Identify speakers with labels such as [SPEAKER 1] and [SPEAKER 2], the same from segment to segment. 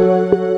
[SPEAKER 1] you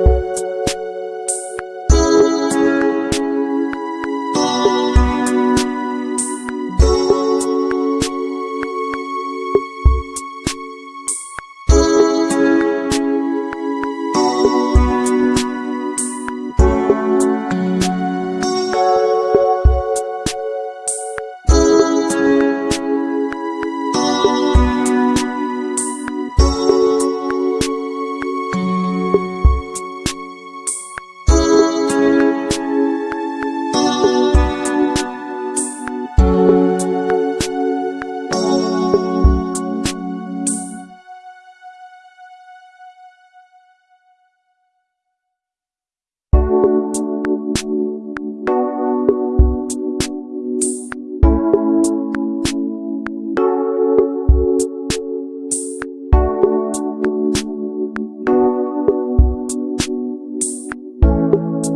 [SPEAKER 1] Thank you.